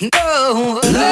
no.